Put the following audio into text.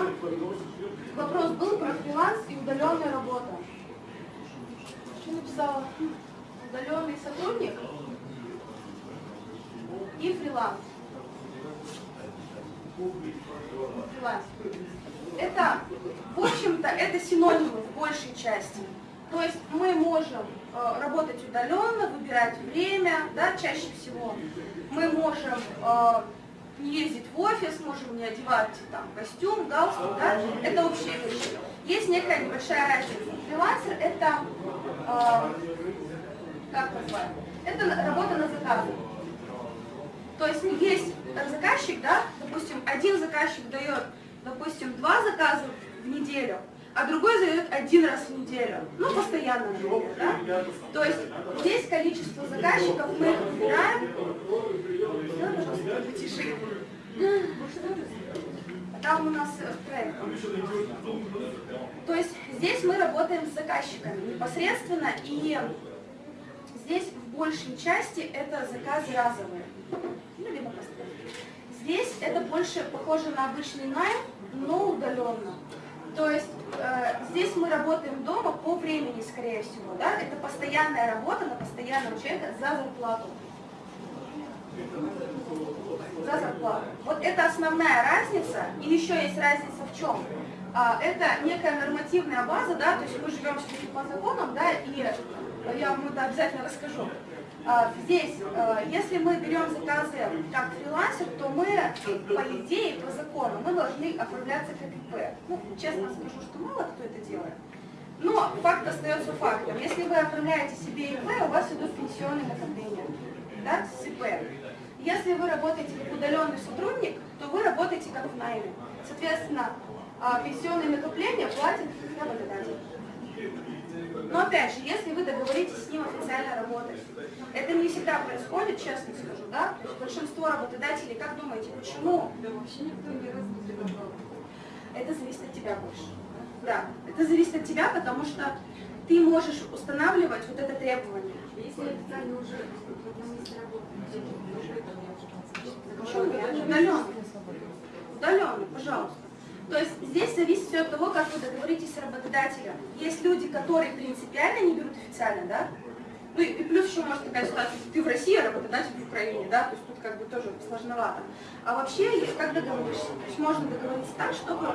там вопрос был про фриланс и удаленная работа. Что написала? Удаленный сотрудник и фриланс. Фриланс. Это, в общем-то, это синонимы в большей части. То есть мы можем э, работать удаленно, выбирать время, да, чаще всего. Мы можем э, не ездить в офис, можем не одевать там костюм, галстук, да, это общие вещи. Есть некая небольшая разница. Фрилансер это, э, как назвать, это работа на заказ. То есть есть заказчик, да, допустим, один заказчик дает, допустим, два заказа в неделю, а другой задает один раз в неделю. Ну, постоянно, например, да? То есть здесь количество заказчиков мы их выбираем. Там у нас э, проект. То есть здесь мы работаем с заказчиками непосредственно, и здесь в большей части это заказы разовые. Ну, либо постоянные. Здесь это больше похоже на обычный найм, но удаленно. То есть э, здесь мы работаем дома по времени, скорее всего, да? Это постоянная работа на постоянного человека за зарплату. За зарплату. Вот это основная разница. И еще есть разница в чем? А, это некая нормативная база, да, то есть мы живем все-таки по законам, да, и я вам это обязательно расскажу. А, здесь, а, если мы берем заказы как фрилансер, то мы, по идее, по закону, мы должны оформляться как ИП. Ну, честно скажу, что мало кто это делает. Но факт остается фактом. Если вы оформляете себе ИП, у вас идут пенсионные накопления да, ИП. Если вы работаете как удаленный сотрудник, то вы работаете как в найме. Соответственно, а, пенсионные накопления платит работодатель. Но опять же, если вы договоритесь с ним официально работать, это не всегда происходит, честно скажу, да? Большинство работодателей, как думаете, почему? Да вообще никто не разговаривал. Это зависит от тебя больше. Да, это зависит от тебя, потому что ты можешь устанавливать вот это требование. Удаленно. Удаленно, пожалуйста. То есть здесь зависит все от того, как вы договоритесь с работодателем. Есть люди, которые принципиально не берут официально, да? Ну и плюс еще может такая ситуация, ты в России, а работодатель в Украине, да? То есть тут как бы тоже сложновато. А вообще, как договоришься? То есть можно договориться так, чтобы